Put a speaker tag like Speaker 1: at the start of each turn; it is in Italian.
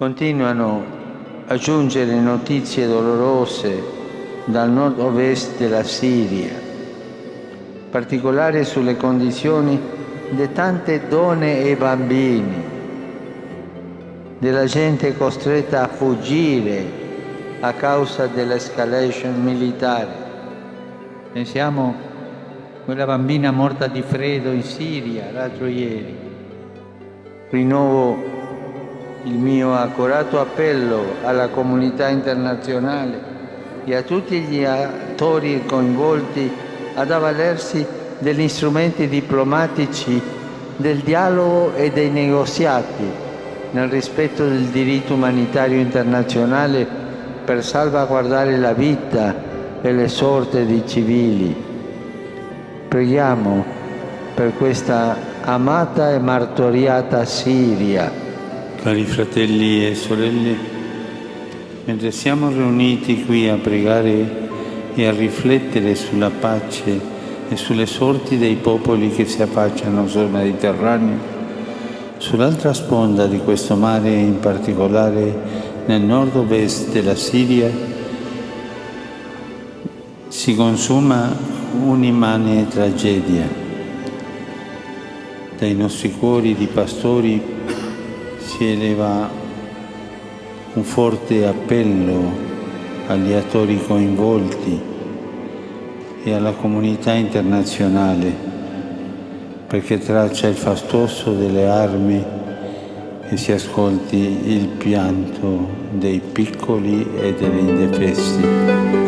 Speaker 1: Continuano a giungere notizie dolorose dal nord-ovest della Siria, in particolare sulle condizioni di tante donne e bambini, della gente costretta a fuggire a causa dell'escalation militare. Pensiamo a quella bambina morta di freddo in Siria l'altro ieri. Rinnovo il mio accorato appello alla comunità internazionale e a tutti gli attori coinvolti ad avvalersi degli strumenti diplomatici del dialogo e dei negoziati nel rispetto del diritto umanitario internazionale per salvaguardare la vita e le sorte dei civili. Preghiamo per questa amata e martoriata Siria
Speaker 2: Cari fratelli e sorelle, mentre siamo riuniti qui a pregare e a riflettere sulla pace e sulle sorti dei popoli che si affacciano sul Mediterraneo, sull'altra sponda di questo mare, in particolare nel nord-ovest della Siria, si consuma un'immane tragedia. Dai nostri cuori di pastori si eleva un forte appello agli attori coinvolti e alla comunità internazionale perché traccia il fastoso delle armi e si ascolti il pianto dei piccoli e degli indefessi.